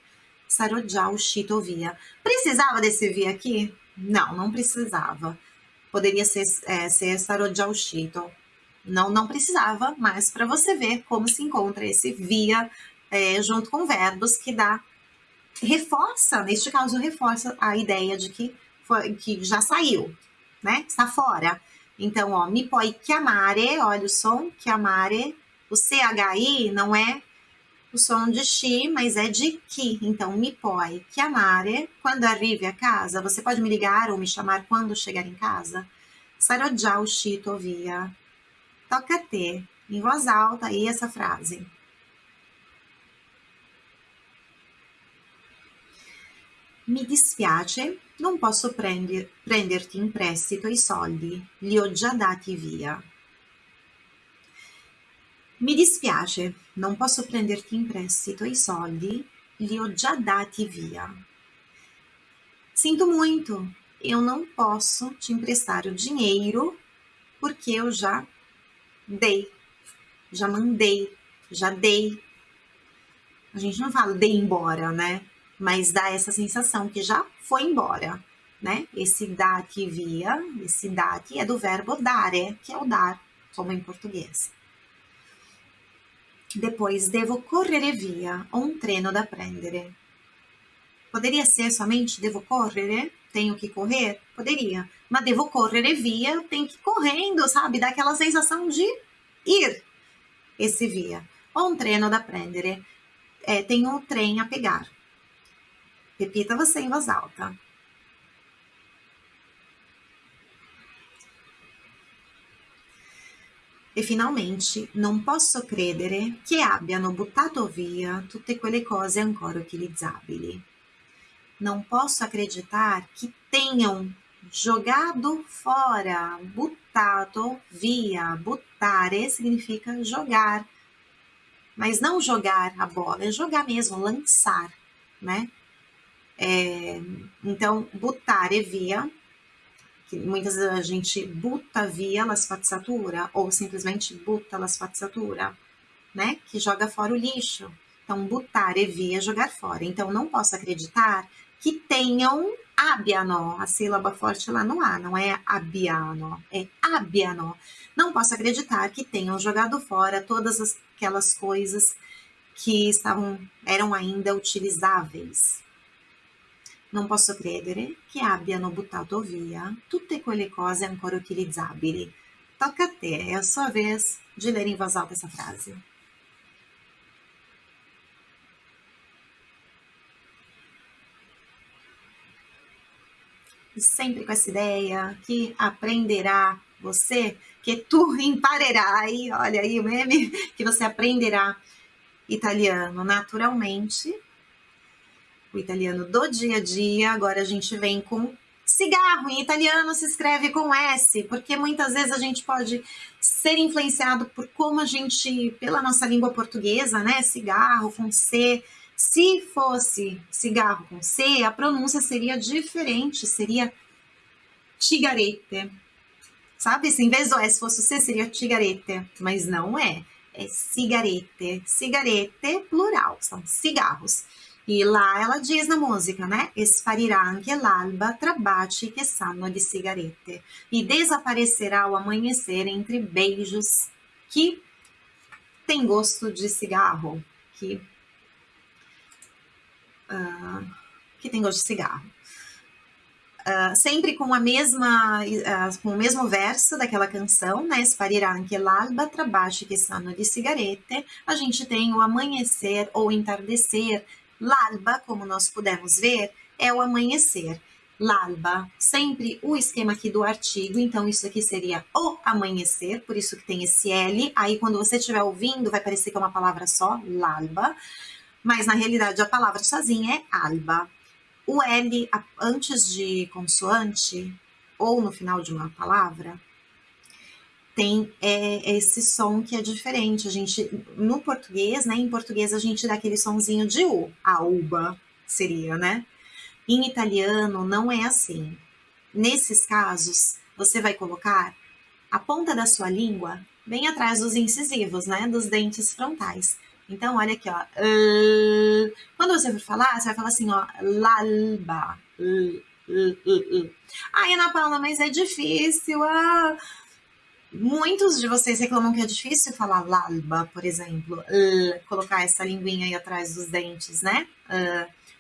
Sarò già uscito via. Precisava desse via aqui? Não, não precisava. Poderia ser, é, ser sarò già uscito. Não, não precisava, mas para você ver como se encontra esse via é, junto com verbos que dá, reforça, neste caso, reforça a ideia de que, foi, que já saiu, né? Está fora. Então, ó, mi puoi chiamare, olha o som, chiamare, o CHI não é o som de chi, mas é de que. Então, mi puoi chiamare, quando arrivi a casa, você pode me ligar ou me chamar quando chegar em casa? Sarò già uscito via. Toca te, em voz alta, aí essa frase. Mi dispiace, non posso prender, prenderti in prestito i soldi, li ho già dati via. Mi dispiace, non posso prenderti in prestito i soldi, li ho già dati via. Sinto muito, eu não posso te emprestar o dinheiro porque eu já dei, já mandei, já dei. A gente não fala dei embora, né? Mas dá essa sensação que já foi embora, né? Esse dar que via, esse dar que é do verbo dare, que é o dar, como em português. Depois, devo correre via, ho un treno da prendere. Poderia ser somente devo correre, tenho que correr? Poderia. Mas devo correre via, tenho que ir correndo, sabe? Dá aquela sensação de ir. Esse via. Ho un treno da prendere. É, tenho um trem a pegar. Repita você em voz alta. E finalmente, non posso credere che abbiano buttato via tutte quelle cose ancora utilizzabili. Não posso acreditar que tenham jogado fora, buttato via. Buttare significa jogar, mas não jogar a bola, é jogar mesmo, lançar, né? É, então, buttare via, que muitas vezes a gente butta via la spazzatura, ou simplesmente butta la spazzatura, né? Que joga fora o lixo. Então, buttare via, jogar fora. Então, não posso acreditar que tenham abbiano, a sílaba forte lá no A, não é abbiano, é abbiano. Não posso acreditar que tenham jogado fora todas aquelas coisas que estavam, eram ainda utilizáveis. Non posso credere che abbiano buttato via tutte quelle cose ancora utilizzabili. Toca a te, é a sua vez de ler em voz alta essa frase. E sempre com essa ideia que aprenderá você, que tu imparerai, olha aí o meme, que você aprenderá italiano naturalmente, o italiano do dia a dia, agora a gente vem com cigarro. Em italiano se escreve com S, porque muitas vezes a gente pode ser influenciado por como a gente, pela nossa língua portuguesa, né? Cigarro com C. Se fosse cigarro com C, a pronúncia seria diferente, seria tigarete. Sabe? Se em vez do S fosse o C, seria tigarete, mas não é. É cigarete. Cigarete, plural, são cigarros. E lá ela diz na música, né? Esparirà anche l'alba tra baci che sanno di. E desaparecerá o amanhecer entre beijos que tem gosto de cigarro. Que, uh, que tem gosto de cigarro. Uh, sempre com a mesma, uh, com o mesmo verso daquela canção, né? Sparirà anche l'alba tra baci che sanno di sigarette. A gente tem o amanhecer ou entardecer, L'alba, como nós pudemos ver, é o amanhecer. L'alba, sempre o esquema aqui do artigo, então isso aqui seria o amanhecer, por isso que tem esse L. Aí quando você estiver ouvindo, vai parecer que é uma palavra só, l'alba, mas na realidade a palavra sozinha é alba. O L antes de consoante, ou no final de uma palavra, tem é, esse som que é diferente. A gente, no português, né? Em português a gente dá aquele sonzinho de U, a uba seria, né? Em italiano não é assim. Nesses casos, você vai colocar a ponta da sua língua bem atrás dos incisivos, né? Dos dentes frontais. Então, olha aqui, ó. Quando você for falar, você vai falar assim, ó, lalba. Ai, Ana Paula, mas é difícil. Ah, Muitos de vocês reclamam que é difícil falar lalba, por exemplo, colocar essa linguinha aí atrás dos dentes, né?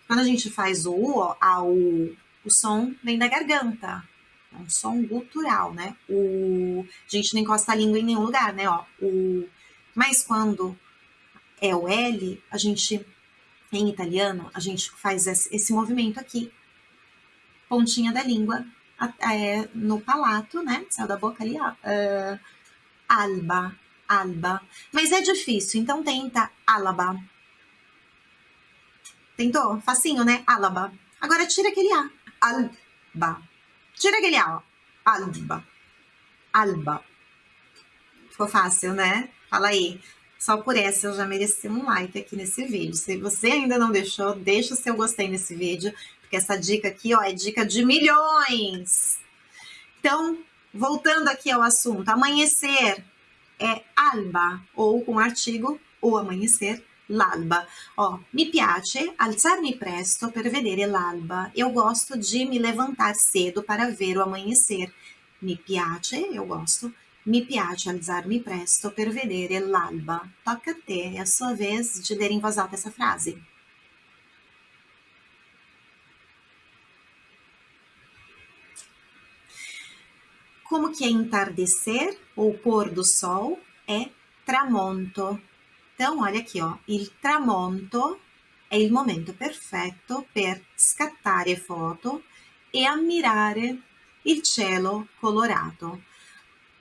Quando a gente faz o U, ó, a U, o som vem da garganta. É um som gutural, né? O, a gente não encosta a língua em nenhum lugar, né? Ó, o, mas quando é o L, a gente, em italiano, a gente faz esse, movimento aqui. Pontinha da língua é, no palato, né? Saiu da boca ali, ó. Uh, alba, alba. Mas é difícil, então tenta alaba. Tentou? Facinho, né? Alaba. Agora tira aquele A. Alba. Tira aquele A, ó. Alba. Alba. Ficou fácil, né? Fala aí. Só por essa eu já mereci um like aqui nesse vídeo. Se você ainda não deixou, deixa o seu gostei nesse vídeo porque essa dica aqui, ó, é dica de milhões. Então, voltando aqui ao assunto, amanhecer é alba, ou com artigo, o amanhecer, l'alba. Ó, mi piace alzarmi presto per vedere l'alba. Eu gosto de me levantar cedo para ver o amanhecer. Mi piace, eu gosto. Mi piace alzarmi presto per vedere l'alba. Toca a te, é a sua vez de ler em voz alta essa frase. Como que é entardecer ou pôr do sol? É tramonto. Então, olha aqui, ó. Il tramonto è il momento perfetto per scattare foto e ammirare il cielo colorato.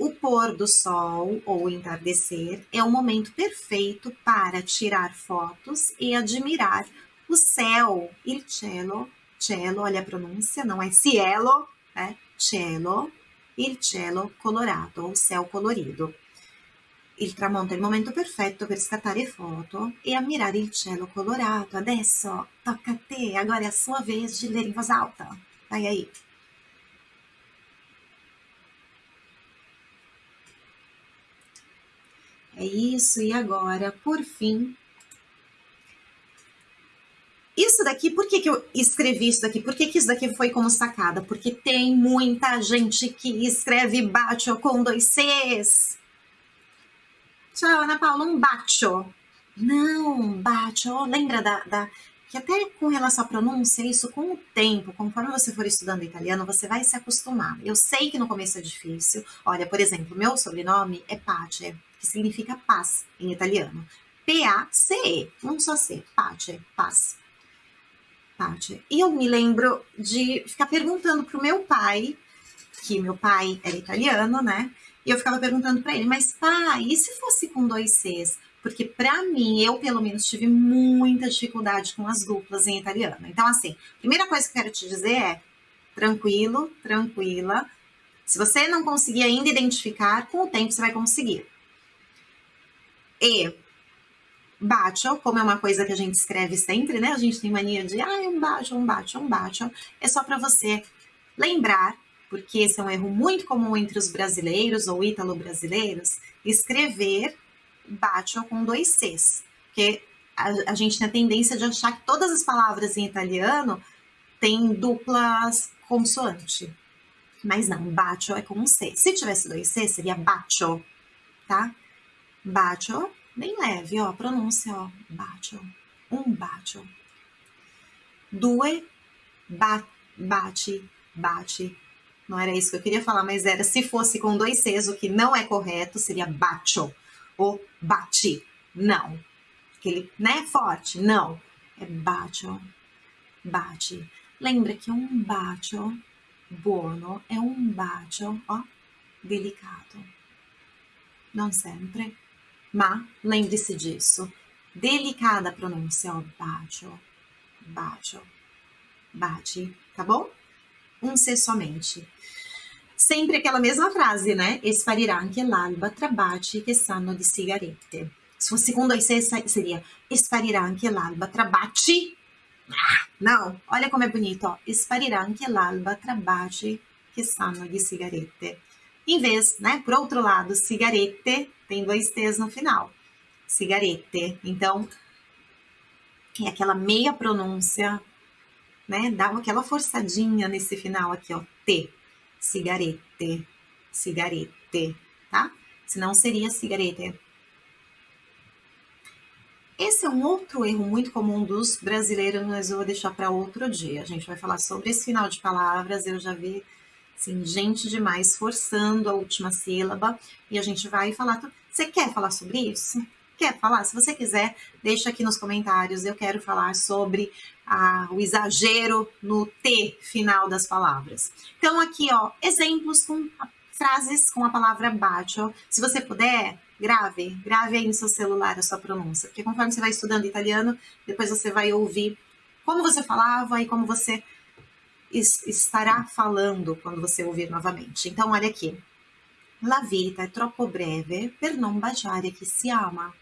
O pôr do sol ou entardecer é o momento perfeito para tirar fotos e admirar o céu. Il cielo, cielo, olha a pronúncia, não é cielo, é cielo il cielo colorato, o céu colorido. Il tramonto è il momento perfetto per scattare foto e ammirare il cielo colorato. Adesso tocca a te, agora é a sua vez de ler em voz alta. Vai aí. É isso, e agora, por fim, isso daqui, por que, que eu escrevi isso daqui? Por que, que isso daqui foi como sacada? Porque tem muita gente que escreve bacho com dois Cs. Tchau, Ana Paula, um bacho. Não, bacho. Lembra da, da, que até com relação à pronúncia, isso com o tempo, conforme você for estudando italiano, você vai se acostumar. Eu sei que no começo é difícil. Olha, por exemplo, meu sobrenome é Pace, que significa paz em italiano. P-A-C-E, um só C, Pace, paz. E eu me lembro de ficar perguntando pro meu pai, que meu pai era italiano, né? E eu ficava perguntando para ele, mas pai, e se fosse com dois Cs? porque para mim, eu pelo menos tive muita dificuldade com as duplas em italiano. Então, assim, primeira coisa que eu quero te dizer é tranquilo, tranquila. Se você não conseguir ainda identificar, com o tempo você vai conseguir. E bacio, como é uma coisa que a gente escreve sempre, né? A gente tem mania de, ah, um bacio, um bacio, um bacio. É só para você lembrar, porque esse é um erro muito comum entre os brasileiros ou ítalo-brasileiros, escrever bacio com dois Cs. Porque a, a gente tem a tendência de achar que todas as palavras em italiano têm duplas consoante. Mas não, bacio é com um C. Se tivesse dois C, seria bacio, tá? Bacio bem leve, ó, pronúncia, ó, bacio, um bacio. Due, ba, bate, bate. Não era isso que eu queria falar, mas era se fosse com dois Cs, o que não é correto, seria bacio ou bate. Não. Aquele, né, forte, não. É bacio, bate. Lembra que um bacio buono é um bacio, ó, delicato. Não sempre ma lembre-se disso. Delicada pronúncia, ó, bacio, bacio, bate, tá bom? Um C somente. Sempre aquela mesma frase, né? Esparirà anche l'alba tra baci che sanno di sigarette. Se fosse dois C, seria esparirà anche l'alba tra baci. Ah, não, olha como é bonito, ó. Esparirà anche l'alba tra baci che sanno di sigarette. Em vez, né? Por outro lado, cigarette tem dois T's no final. Cigarette. Então, é aquela meia pronúncia, né? Dá aquela forçadinha nesse final aqui, ó. T. Cigarette. Cigarette, tá? Senão seria cigarette. Esse é um outro erro muito comum dos brasileiros, mas eu vou deixar para outro dia. A gente vai falar sobre esse final de palavras. Eu já vi Assim, gente demais forçando a última sílaba e a gente vai falar. Você quer falar sobre isso? Quer falar? Se você quiser, deixa aqui nos comentários. Eu quero falar sobre a, o exagero no T final das palavras. Então, aqui, ó, exemplos com frases com a palavra bacio. Se você puder, grave, grave aí no seu celular a sua pronúncia, porque conforme você vai estudando italiano, depois você vai ouvir como você falava e como você estará falando quando você ouvir novamente. Então, olha aqui. La vita è troppo breve per non baciare chi si ama.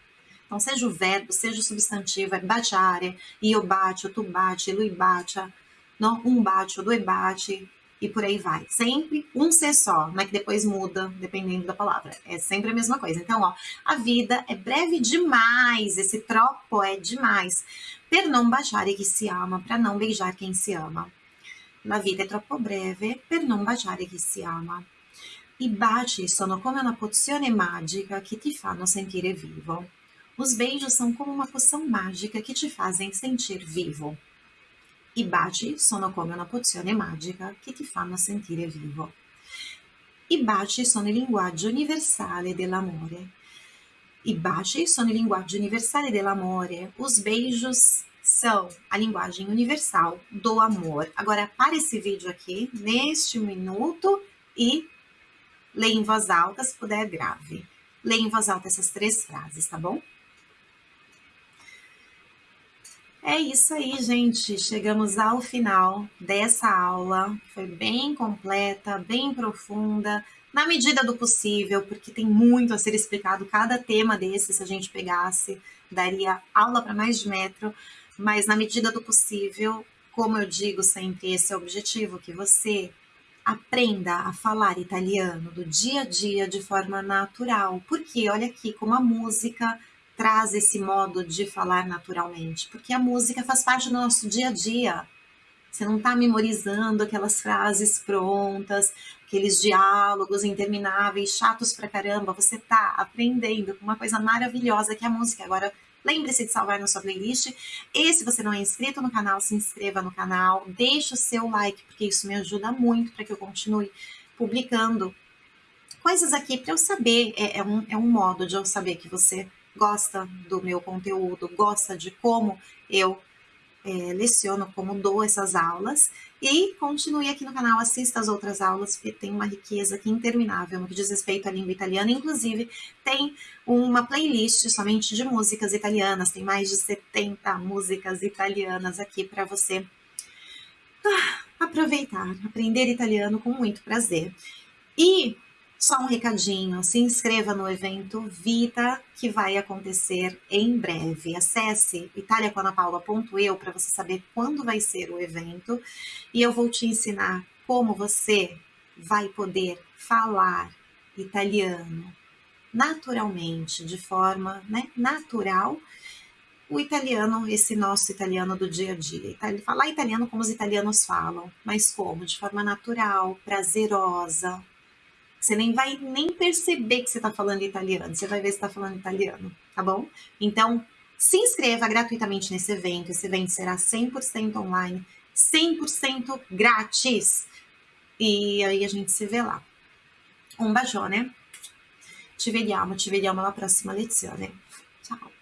Então, seja o verbo, seja o substantivo, é baciare, io bacio, tu baci, lui bacia, não, um bacio, due baci, e por aí vai. Sempre um ser só, não é que depois muda, dependendo da palavra. É sempre a mesma coisa. Então, ó, a vida é breve demais, esse troppo é demais. Per non baciare chi si ama, para não beijar quem se ama. La vita è troppo breve per non baciare chi si ama. I baci sono come una pozione magica que te fanno sentire vivo. Os beijos são como uma poção mágica que te fazem sentir vivo. I baci sono come una pozione magica che ti fanno sentire vivo. I baci sono il linguaggio universale dell'amore. I baci sono il linguaggio universale dell'amore. Os beijos são a linguagem universal do amor. Agora, para esse vídeo aqui, neste minuto, e leia em voz alta, se puder, grave. Leia em voz alta essas três frases, tá bom? É isso aí, gente. Chegamos ao final dessa aula. Foi bem completa, bem profunda, na medida do possível, porque tem muito a ser explicado. Cada tema desse, se a gente pegasse, daria aula para mais de metro mas na medida do possível, como eu digo sempre, esse é o objetivo, que você aprenda a falar italiano do dia a dia de forma natural. Porque olha aqui como a música traz esse modo de falar naturalmente, porque a música faz parte do nosso dia a dia. Você não está memorizando aquelas frases prontas, aqueles diálogos intermináveis, chatos pra caramba. Você está aprendendo com uma coisa maravilhosa que é a música. Agora, Lembre-se de salvar na sua playlist. E se você não é inscrito no canal, se inscreva no canal. Deixe o seu like, porque isso me ajuda muito para que eu continue publicando coisas aqui para eu saber. É, é, um, é um modo de eu saber que você gosta do meu conteúdo, gosta de como eu é, leciono, como dou essas aulas. E continue aqui no canal, assista as outras aulas, porque tem uma riqueza aqui interminável no que diz respeito à língua italiana. Inclusive, tem uma playlist somente de músicas italianas, tem mais de 70 músicas italianas aqui para você ah, aproveitar, aprender italiano com muito prazer. E só um recadinho, se inscreva no evento Vita, que vai acontecer em breve. Acesse italiacoanapaula.eu para você saber quando vai ser o evento e eu vou te ensinar como você vai poder falar italiano naturalmente, de forma né, natural, o italiano, esse nosso italiano do dia a dia. Falar italiano como os italianos falam, mas como? De forma natural, prazerosa, você nem vai nem perceber que você está falando italiano. Você vai ver se está falando italiano, tá bom? Então, se inscreva gratuitamente nesse evento. Esse evento será 100% online, 100% grátis. E aí a gente se vê lá. Um bacione. Ci vediamo, ci vediamo alla prossima lezione. Ciao.